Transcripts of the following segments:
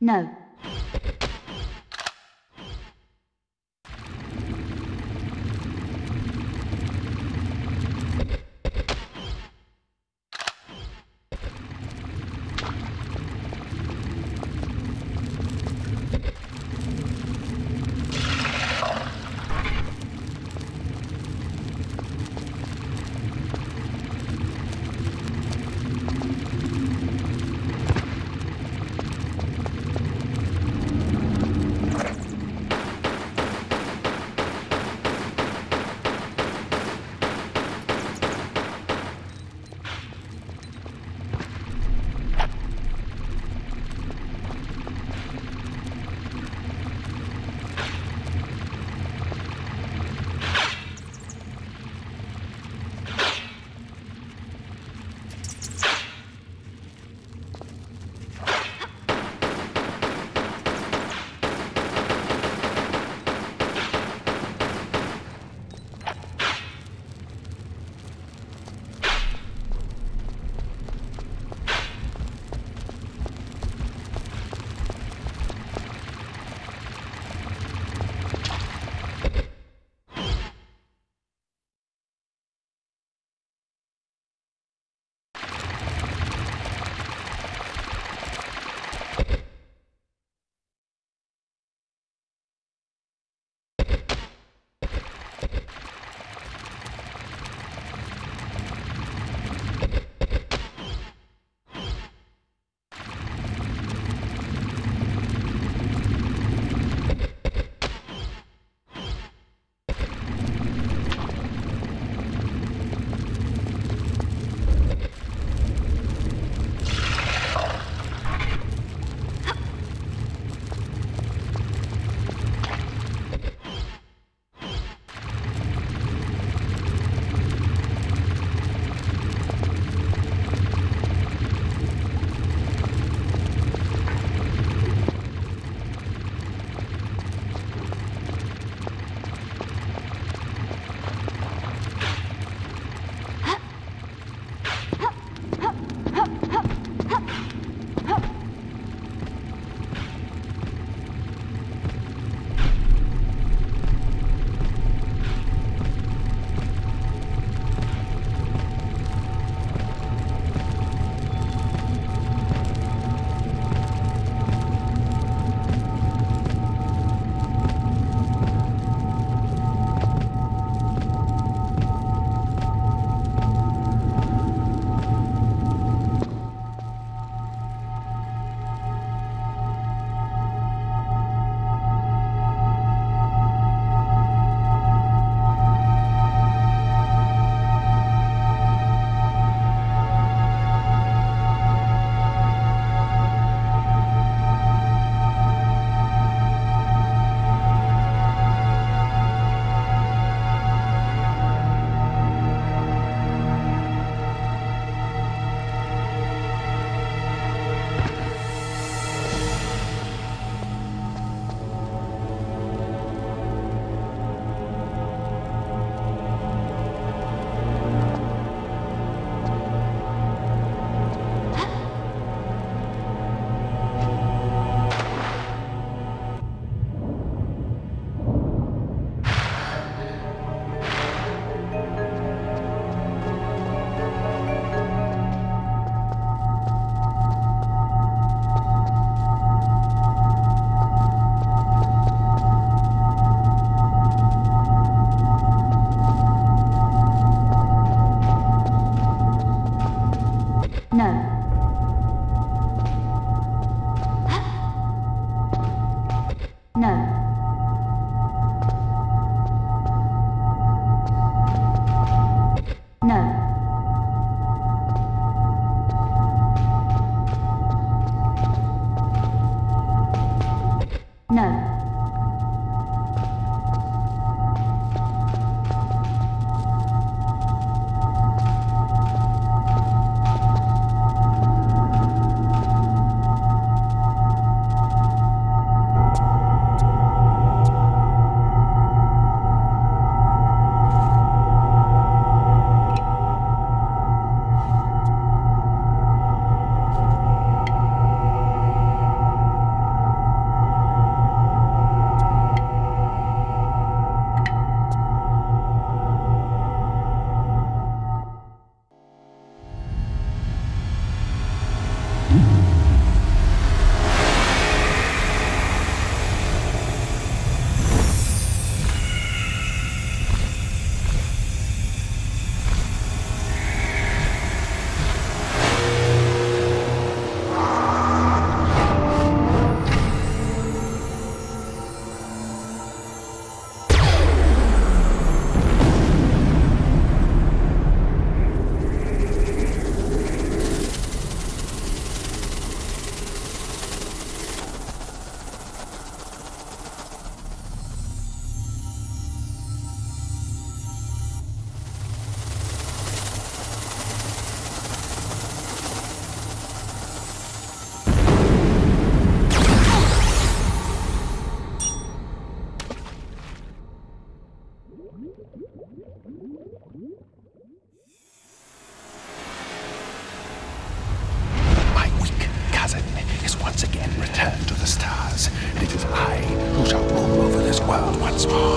No. My weak cousin is once again returned to the stars, and it is I who shall rule over this world once more.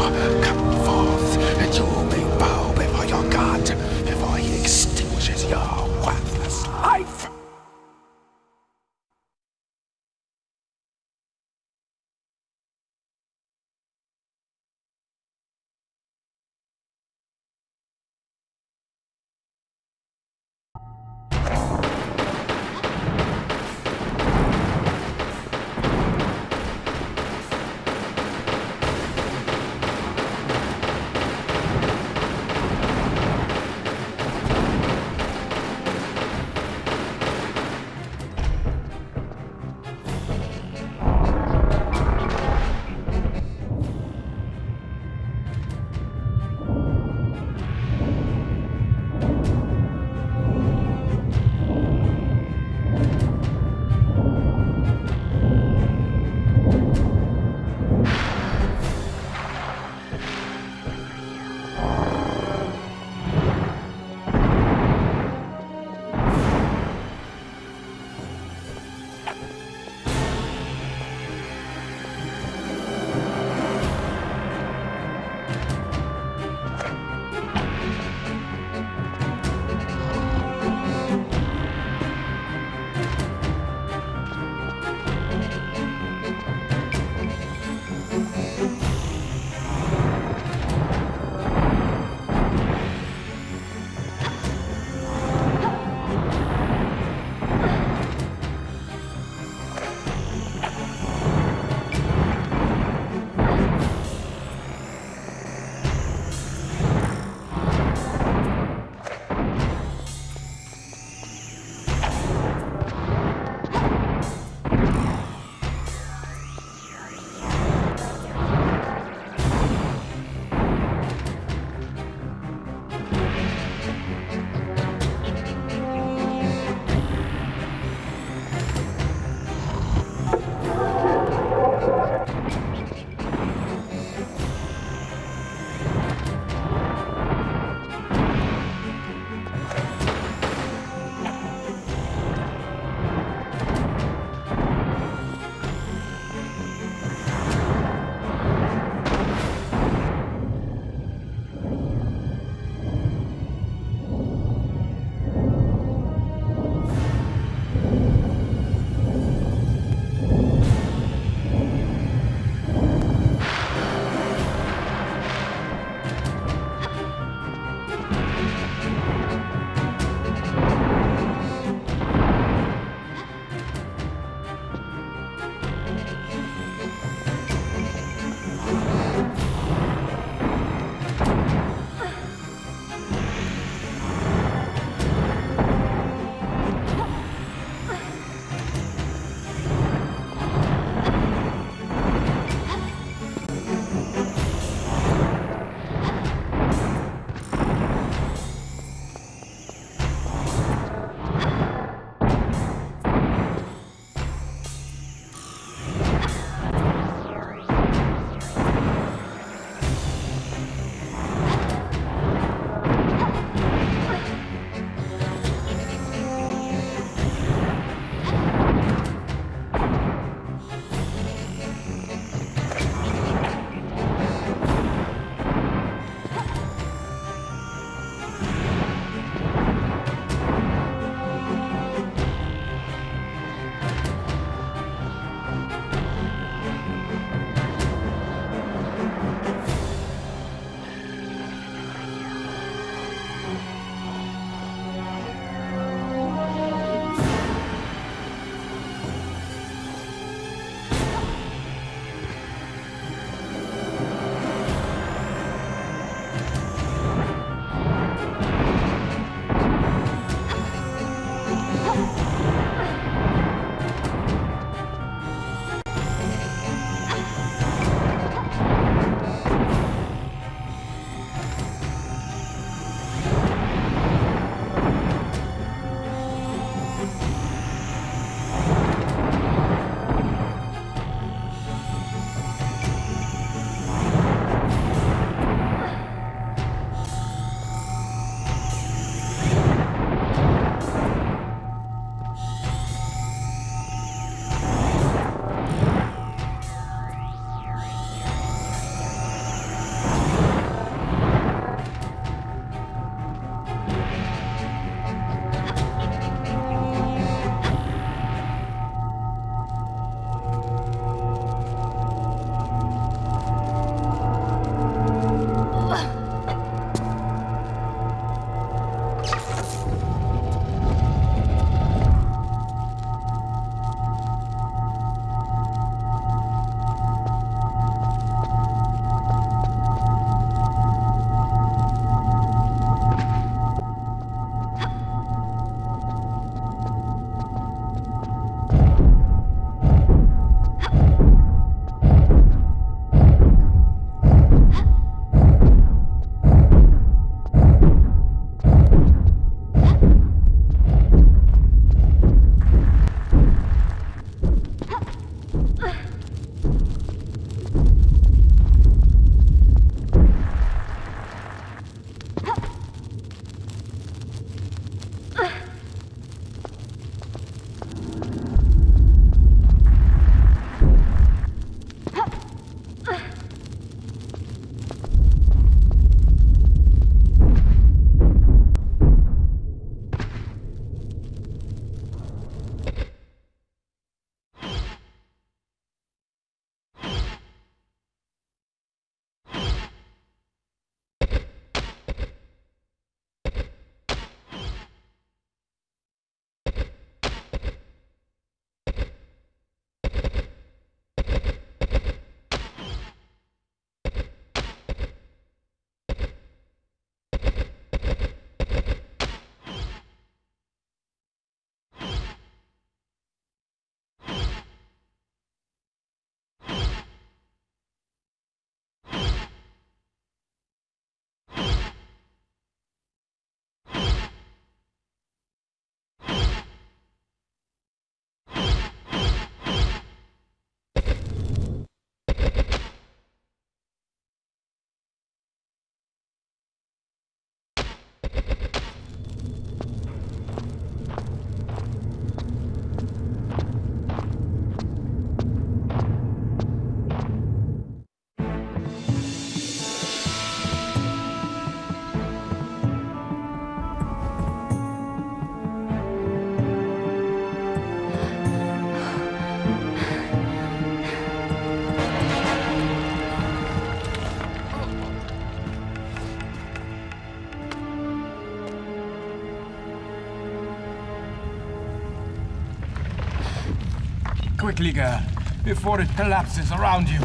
Quickly, girl, before it collapses around you.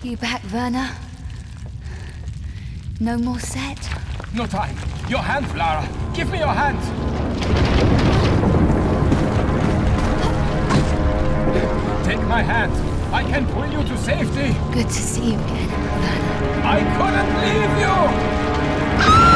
You back, Werner? No more set? No time. Your hand, Lara. Give me your hand. Take my hand. I can pull you to safety. Good to see you again, Werner. I couldn't leave you!